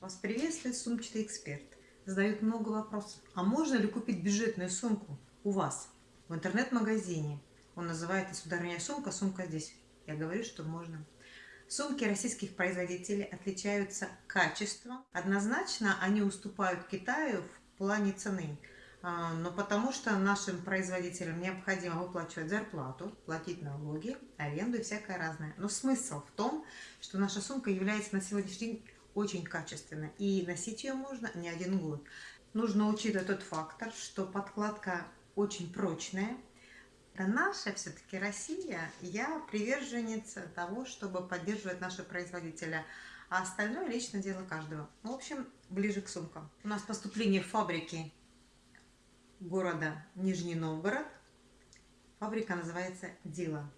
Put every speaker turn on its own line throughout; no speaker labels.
Вас приветствует сумчатый эксперт. Задают много вопросов. А можно ли купить бюджетную сумку у вас в интернет-магазине? Он называет сударыня сумка, сумка здесь. Я говорю, что можно. Сумки российских производителей отличаются качеством. Однозначно они уступают Китаю в плане цены. А, но потому что нашим производителям необходимо выплачивать зарплату, платить налоги, аренду и всякое разное. Но смысл в том, что наша сумка является на сегодняшний день очень качественной. И носить ее можно не один год. Нужно учитывать тот фактор, что подкладка очень прочная. Это наша все-таки Россия. Я приверженец того, чтобы поддерживать нашего производителя. А остальное лично дело каждого. В общем, ближе к сумкам. У нас поступление фабрики города Нижний Новгород. Фабрика называется Дила.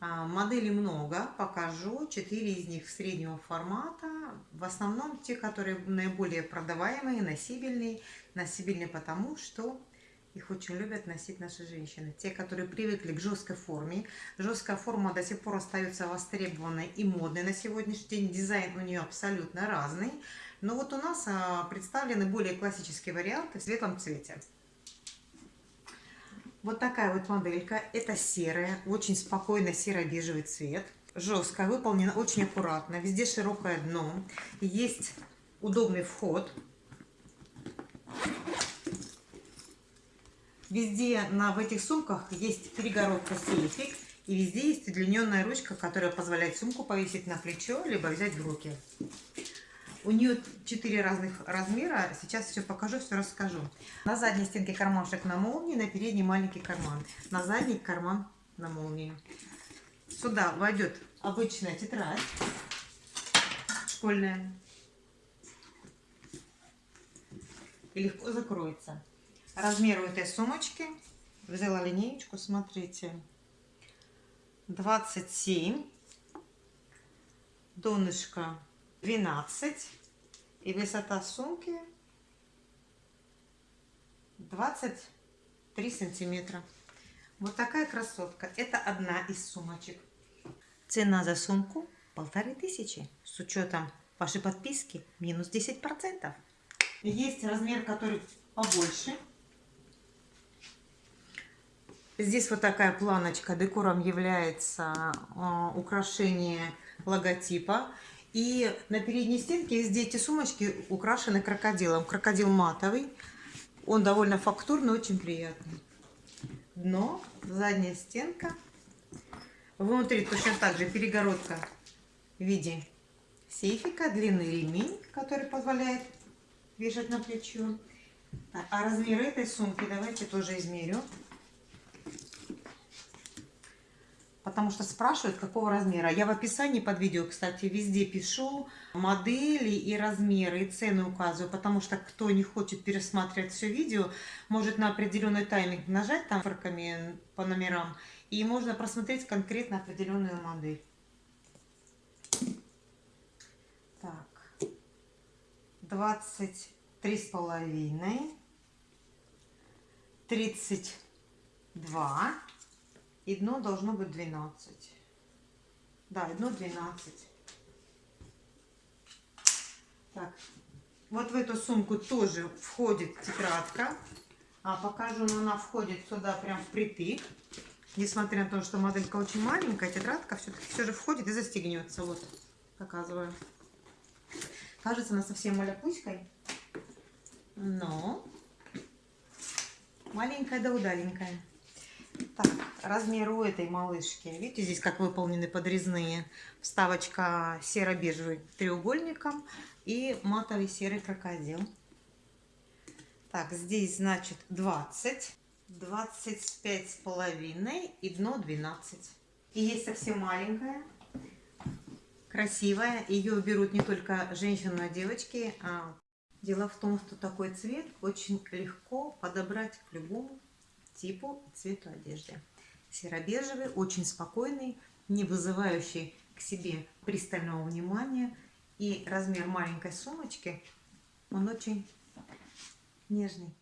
А, моделей много, покажу. Четыре из них среднего формата. В основном те, которые наиболее продаваемые, носибельные. Носибельные потому, что их очень любят носить наши женщины. Те, которые привыкли к жесткой форме. Жесткая форма до сих пор остается востребованной и модной на сегодняшний день. Дизайн у нее абсолютно разный. Но вот у нас а, представлены более классические варианты в светлом цвете. Вот такая вот моделька. Это серая, очень спокойно серо-бежевый цвет. Жесткая, выполнена очень аккуратно. Везде широкое дно. Есть удобный вход. Везде на, в этих сумках есть перегородка сейфик. И везде есть удлиненная ручка, которая позволяет сумку повесить на плечо, либо взять в руки. У нее четыре разных размера. Сейчас все покажу, все расскажу. На задней стенке кармашек на молнии, на передней маленький карман. На задний карман на молнии. Сюда войдет обычная тетрадь школьная. И легко закроется. Размер у этой сумочки. Взяла линеечку, смотрите. 27. Донышко 12 и высота сумки 23 сантиметра. Вот такая красотка. Это одна из сумочек. Цена за сумку полторы тысячи. С учетом вашей подписки минус 10%. Есть размер, который побольше. Здесь вот такая планочка. Декором является э, украшение логотипа. И на передней стенке везде эти сумочки украшены крокодилом. Крокодил матовый. Он довольно фактурный, очень приятный. Дно, задняя стенка. Внутри точно так же перегородка в виде сейфика, длинный ремень, который позволяет вешать на плечо. А размер этой сумки давайте тоже измерю. Потому что спрашивают, какого размера. Я в описании под видео, кстати, везде пишу модели и размеры, и цены указываю, потому что кто не хочет пересматривать все видео, может на определенный тайминг нажать там цифрами по номерам, и можно просмотреть конкретно определенную модель. Так, 23 с половиной, 32 и дно должно быть 12. Да, дно 12. Так, вот в эту сумку тоже входит тетрадка. А покажу, но она входит сюда прям впритык. Несмотря на то, что моделька очень маленькая, тетрадка все-таки все же входит и застегнется. Вот, показываю. Кажется, она совсем маляпуськой. Но маленькая да удаленькая. Так, размер у этой малышки. Видите, здесь как выполнены подрезные. Вставочка серо-бежевый треугольником и матовый серый крокодил. Так, здесь, значит, 20, 25 с половиной и дно 12. И есть совсем маленькая, красивая. Ее берут не только женщины, но и девочки. А дело в том, что такой цвет очень легко подобрать к любому типу и цвету одежды. Серо-бежевый, очень спокойный, не вызывающий к себе пристального внимания. И размер маленькой сумочки, он очень нежный.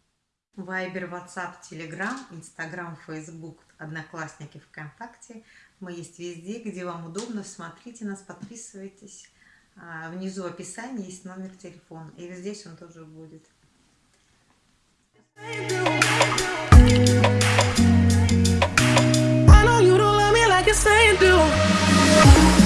Вайбер, WhatsApp, Telegram, Instagram, Facebook, Одноклассники, ВКонтакте. Мы есть везде, где вам удобно. Смотрите нас, подписывайтесь. А, внизу описание есть номер телефона. И здесь он тоже будет.
I know you don't love me like you say you do.